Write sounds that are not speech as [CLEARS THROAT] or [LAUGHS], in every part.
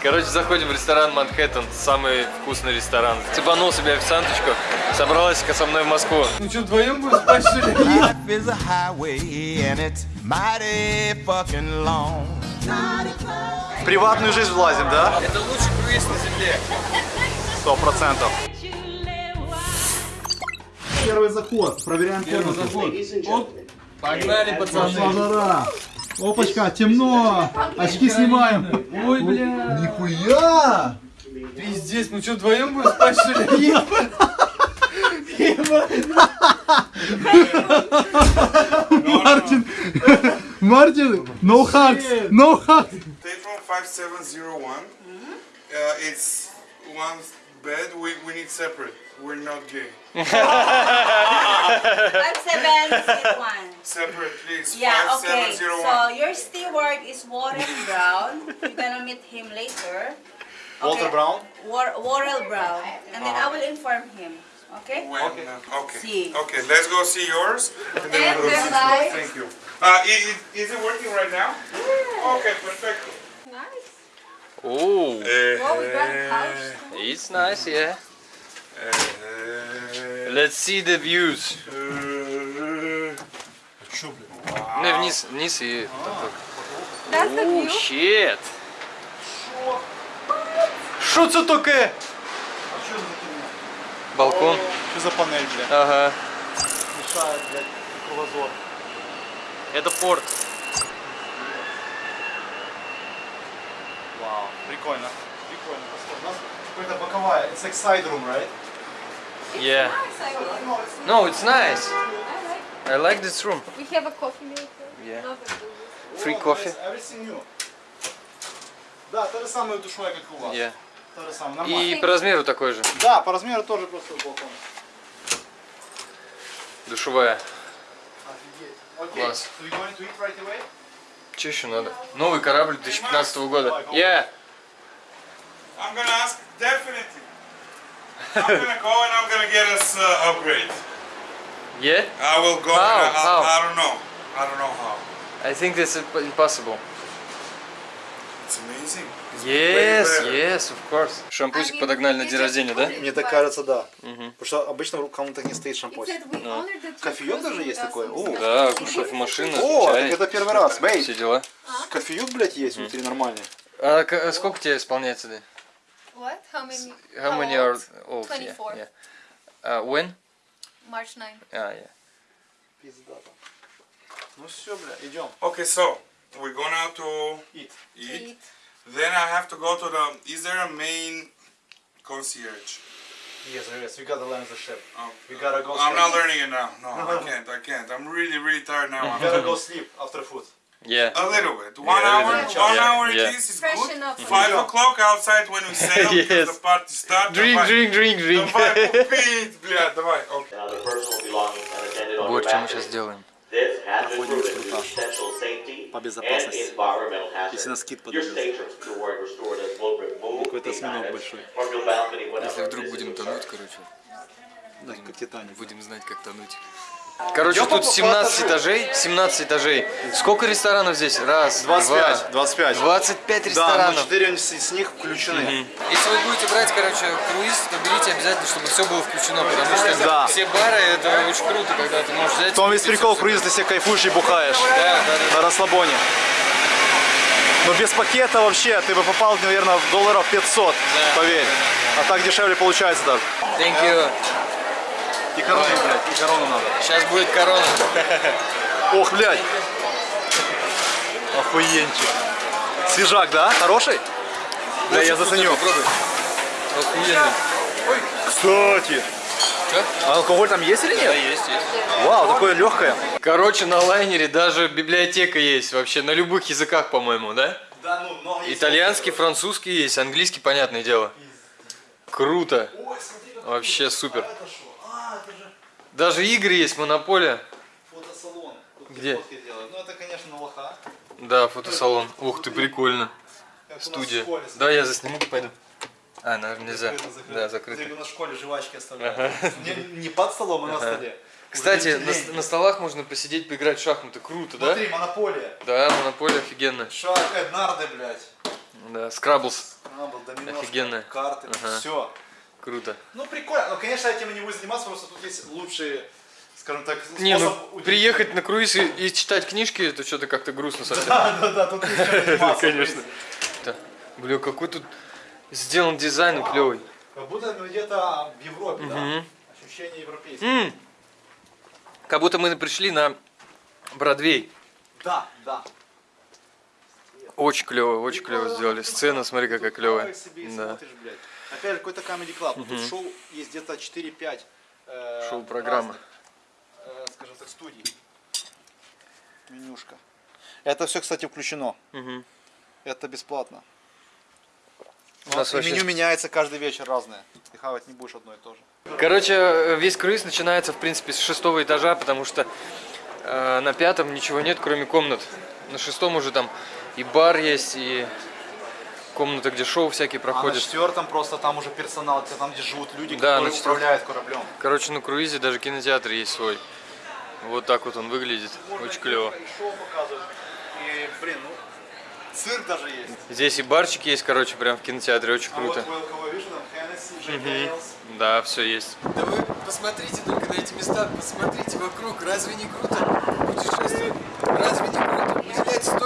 Короче, заходим в ресторан Манхэттен, самый вкусный ресторан. Цепанул себе официанточку, собралась-ка со мной в Москву. Ну что, вдвоем будем спать, что ли? Life is a highway and it's mighty fucking long. В приватную жизнь влазим, да? Это лучший круиз на земле. Сто процентов. Первый заход. Проверяем первый заход. Погнали, пацаны. Опачка, темно. Очки снимаем. Ой, бля. Нихуя! Пиздец, ну что, вдвоем будем спать, что ли? Мартин, Мартин, no hugs, no hugs. From 5701. Uh, it's one bed. We, we need separate. We're not gay. [LAUGHS] Five seven six one. Separate, please. Yeah, okay. 5701. So your steward is Warren Brown. You're gonna meet him later. Walter Brown. War- Warren Brown, and then I will inform him. Okay. When, okay. okay. See. Okay, let's go see yours. And then we'll go see yours. Thank you. Uh, i- i- is it working right now? Okay, perfect. Оу, Well, we got a couch. it's nice, yeah. Uh, Let's see the views. uh, Ну, вниз, вниз и... The Оу, view. щет. Що це таке? Балкон. Что за панель, блядь? Ага. Мешает, блядь, кругозор. Это порт. Вау, прикольно. Прикольно. У нас какая-то боковая. It's like side room, right? Yeah. No, it's nice. I like this room. We have a coffee maker. Yeah. Free coffee. nice. Everything new. Да, та же самая душевая, как у вас. Yeah. Та же самая, нормально. И по размеру такой же. Да, по размеру тоже просто балкон. Душевая. Офигеть. Класс. Right? Че еще надо? Новый корабль 2015 года. Yeah. I'm gonna ask definitely. I'm gonna go and I'm gonna get us uh, upgrade. Yeah? I will go. How? and I, How? I, don't know. I don't know how. I think this is impossible. It's amazing. It's Yes, yes, of course. Шампусик подогнали на день рождения, да? Мне так кажется, да. Потому что обычно в комнатах не стоит шампусик. Кофеек даже есть такой? О, Да, кофемашина, О, так чай, это первый раз. Бей, все дела. кофеек, блядь, есть внутри нормальный. А сколько тебе исполняется, да? What? How many? How many are old? 24. Yeah, yeah. Uh, when? March 9. А, yeah. Пизда там. Ну все, бля, идем. Okay, so we're going out to Eat. eat. Then I have to go to the. Is there a main concierge? Yes, yes, we gotta learn the ship. Oh, We gotta go I'm not sleep. learning it now. No, I [LAUGHS] can't. I can't. I'm really, really tired now. We I'm gotta go sleep after food. Yeah. A little bit. One Yeah, hour. One Yeah, hour yeah. at least is Freshen good. up. Five Yeah. o'clock outside when we sail Yes. because the party starts. Drink, Давай. drink, drink, drink. Давай купить, блядь, давай. Okay. Вот что мы сейчас balcony. делаем. This has been Проходим инструктаж по безопасности. Если на скид Your подойдет. Какой-то осьминог большой. Если вдруг будем тонуть, короче, Да, как Титаник. будем знать, как тонуть. Короче, Идём тут по- по 17 этажу. этажей, 17 этажей. Сколько ресторанов здесь? Раз, 25, два, 25. 25 Да, но ресторанов. 4 из них включены. Если вы будете брать, короче, круиз, то берите обязательно, чтобы все было включено, потому что Да. все бары, это очень круто, когда ты можешь взять... В том весь прикол, круиз, ты себе кайфуешь и бухаешь. Да, да, да. На расслабоне. Но без пакета вообще ты бы попал, наверное, в долларов 500, поверь. А так дешевле получается даже. Thank you. И корону, блядь, и корону надо. Сейчас будет корона. Ох, блядь. Охуенчик. Свежак, да? Хороший? Да, я заценю. Попробуй. Охуенно. Кстати. А алкоголь там есть или Да, нет? есть, есть. Вау, такое легкое. Короче, на лайнере даже библиотека есть вообще, на любых языках, по-моему, да? Да, ну, много Итальянский, французский есть, английский, понятное дело. Круто. Вообще супер. Даже игры есть, монополия. Фотосалон. Тут Где? Ну, это, конечно, лоха. Да, фотосалон. Ух ты, прикольно. Как Студия. школе. Да, я засниму, пойду. А, наверное, нельзя. Закрыто, закрыто. Да, закрыто. Нас в школе жвачки оставляют. Не, не под столом, а на столе. Кстати, на, на столах можно посидеть, поиграть в шахматы. Круто, да? Смотри, монополия. Да, монополия офигенно. Шаг, Эднарды, блядь. Да, скраблс. Скрамбл, доминошка, Офигенно. карты, Ага. все. Круто. Ну, прикольно. Но, конечно, этим не будет заниматься, просто тут есть лучшие, скажем так, Не, ну способ удивить. приехать на круиз и, и читать книжки, это что-то как-то грустно совсем. Да, да, да, тут есть. [LAUGHS] Конечно. Да. Бля, какой тут сделан дизайн клевый. Как будто мы где-то в Европе, да? Ощущение европейское. Как будто мы пришли на Бродвей. Да, да. Очень клево, очень клево сделали. Сцена, смотри, какая клевая. Да. Опять же, какой-то Comedy Club. Тут шоу есть где-то 4-5 э, Шоу-программа. э, скажем так, студий. Менюшка. Это все, кстати, включено. Мгм. Это бесплатно. У нас вообще- меню меняется каждый вечер разное. Ты хавать не будешь одно и то же. Короче, э, весь круиз начинается, в принципе, с шестого этажа, потому что э, на пятом ничего нет, кроме комнат. На шестом уже там и бар есть, и комната, где шоу всякие А на проходят. четвертом просто там уже персонал, там, где живут люди, Да, которые управляют кораблем. Короче, на круизе даже кинотеатр есть свой. Вот так вот он выглядит. Очень клево. И блин, ну, цирк даже есть. Здесь и барчик есть, короче, прям в кинотеатре. Очень А вот круто. у кого там Hennessy. Да, все есть. Да вы посмотрите только на эти места, посмотрите вокруг. Разве не круто путешествовать? Разве не круто? Уделяйте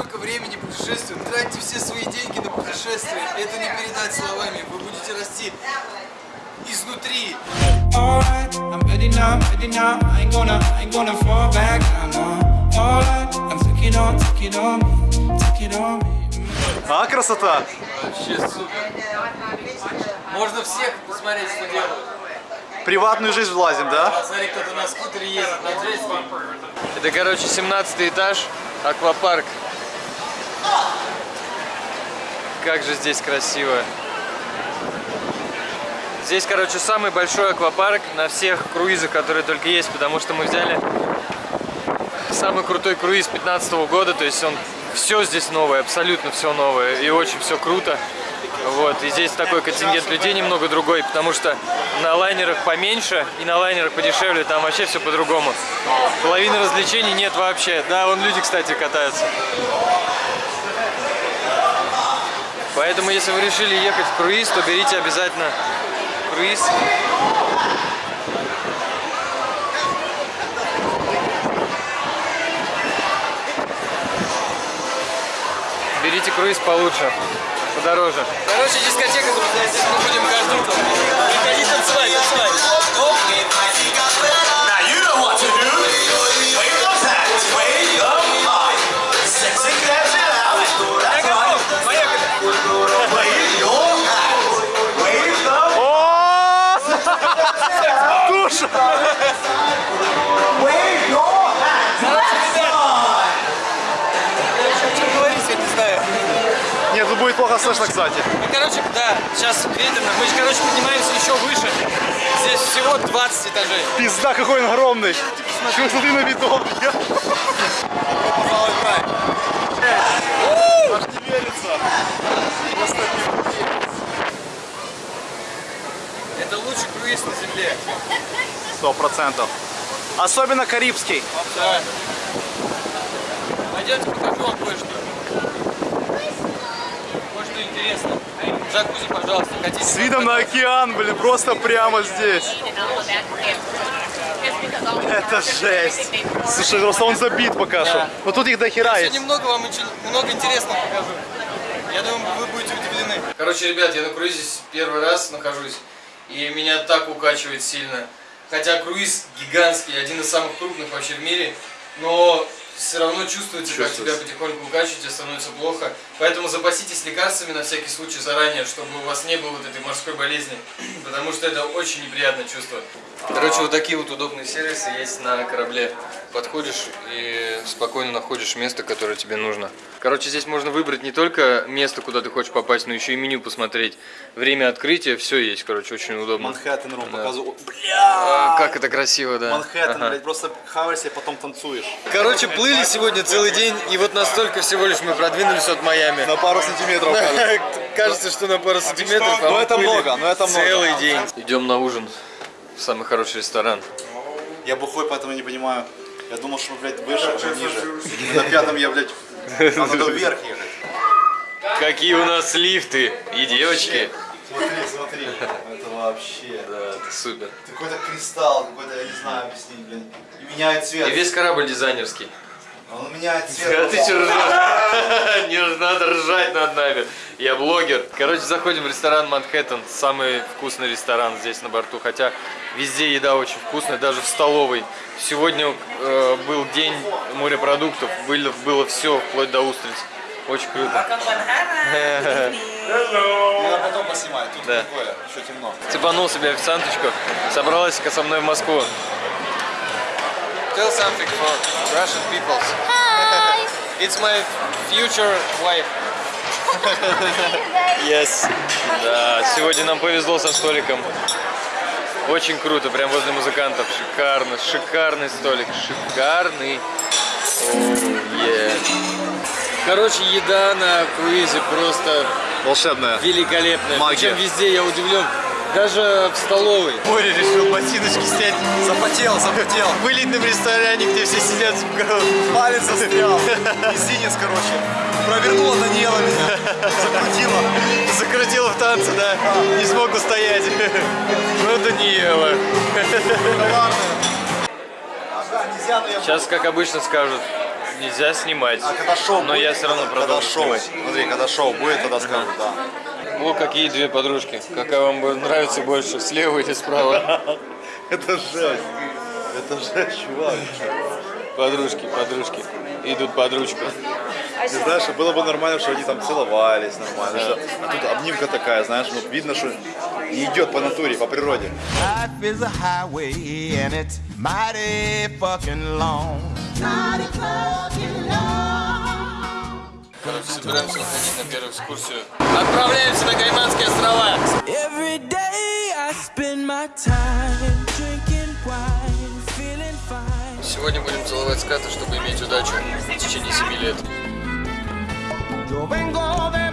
столько времени путешествию, тратьте все свои деньги на путешествие. Это не передать словами. Вы будете расти изнутри. Alright, I'm ready now, ready now. I ain't gonna, I ain't gonna fall back. I know. Alright, I'm take it on, take it on me, take it on me. А, красота! Вообще супер. Можно всех посмотреть, что делают. Приватную жизнь влазим, да? Смотри, кто-то на скутере ездит. Это, короче, 17 этаж, аквапарк. Как же здесь красиво. Здесь, короче, самый большой аквапарк на всех круизах, которые только есть, потому что мы взяли самый крутой круиз 15 года, то есть он все здесь новое, абсолютно все новое, и очень все круто. Вот, и здесь такой контингент людей немного другой, потому что на лайнерах поменьше и на лайнерах подешевле, там вообще все по-другому. Половины развлечений нет вообще. Да, вон люди, кстати, катаются. Поэтому, если вы решили ехать в круиз, то берите обязательно круиз. Берите круиз получше, подороже. Короче, дискотека, друзья, здесь мы будем каждый утро. Приходи танцевать, танцевать. Плохо слышно, кстати. Ну, короче, да, сейчас ветрено. Мы, короче, поднимаемся еще выше. Здесь всего 20 этажей. Пизда, какой он огромный. Чего смотри на край. Аж не верится. Это лучший круиз на земле. Сто процентов. Особенно карибский. Да. Пойдемте покажу вам. Кое-что Джакузи, пожалуйста, хотите? С видом на океан, блин, просто прямо здесь. Это жесть. Слушай, просто он забит пока что. Но тут их до хера Я есть. немного вам много интересного покажу. Я думаю, вы будете удивлены. Короче, ребят, я на круизе первый раз нахожусь, и меня так укачивает сильно. Хотя круиз гигантский, один из самых крупных вообще в мире, но все равно чувствуется, как тебя потихоньку укачивает, тебе становится плохо. Поэтому запаситесь лекарствами на всякий случай заранее, чтобы у вас не было вот этой морской болезни, [CLEARS THROAT] потому что это очень неприятное чувство. Короче, вот такие вот удобные сервисы есть на корабле. Подходишь и спокойно находишь место, которое тебе нужно. Короче, здесь можно выбрать не только место, куда ты хочешь попасть, но еще и меню посмотреть. Время открытия, все есть, короче, очень удобно. Манхэттен Рум Да. показывал. А, как это красиво, да. Манхэттен, Ага. блядь, просто хаваешься и потом танцуешь. Короче, плыли сегодня целый день, и вот настолько всего лишь мы продвинулись от Майами. На пару сантиметров. кажется. [LAUGHS] Кажется, что на пару сантиметров. Ну, это много, но это много. Целый день. Идем на ужин самый хороший ресторан. Я бухой, поэтому не понимаю. Я думал, что, блядь, выше, а ниже. На пятом я, блядь, надо [LAUGHS] вверх ехать. Какие у нас лифты и девочки. Смотри, смотри. Это вообще. Да, это супер. Какой-то кристалл, какой-то, я не знаю объяснить, блин. И меняет цвет. И весь корабль дизайнерский. Он меняет А цвет. ты что ржешь? [LAUGHS] Не надо ржать над нами. Я блогер. Короче, заходим в ресторан Манхэттен. Самый вкусный ресторан здесь на борту. Хотя везде еда очень вкусная, даже в столовой. Сегодня э, был день морепродуктов. Было, было все, вплоть до устриц. Очень круто. [LAUGHS] Надо потом поснимать, тут Да. такое, еще темно. Цепанул себе официанточку. Собралась-ка со мной в Москву. Tell something for Russian people. Hi! [LAUGHS] It's my future wife. [LAUGHS] Yes. Да, сегодня нам повезло со столиком. Очень круто, прям возле музыкантов. Шикарно, шикарный столик, шикарный. Оу, е. Короче, еда на круизе просто Волшебная. великолепная. Магия. Причем везде я удивлен. Даже в столовой. Боря решил ботиночки снять. Запотел, запотел. В элитном ресторане, где все сидят [LAUGHS] Палец застрял. Мизинец, короче. Провернула Даниэла меня. Закрутила. Закрутила в танце, да? Не смог устоять. Ну, Даниэла. Я... Сейчас, как обычно, скажут, нельзя снимать. А когда шоу Но будет, я все равно когда продолжу шоу, снимать. смотри, когда шоу будет, тогда скажут, да. О, какие две подружки. Какая вам нравится больше, слева или справа? [LAUGHS] Это жесть. Это жесть, чувак. Подружки, подружки. Идут под ручку. Ты знаешь, было бы нормально, что они там целовались нормально. что- А тут обнимка такая, знаешь, ну видно, что не идет по натуре, по природе. Mighty fucking long собираемся ходить на первую экскурсию. Отправляемся на Кайманские острова. Сегодня будем целовать скаты, чтобы иметь удачу в течение 7 лет. Yo vengo de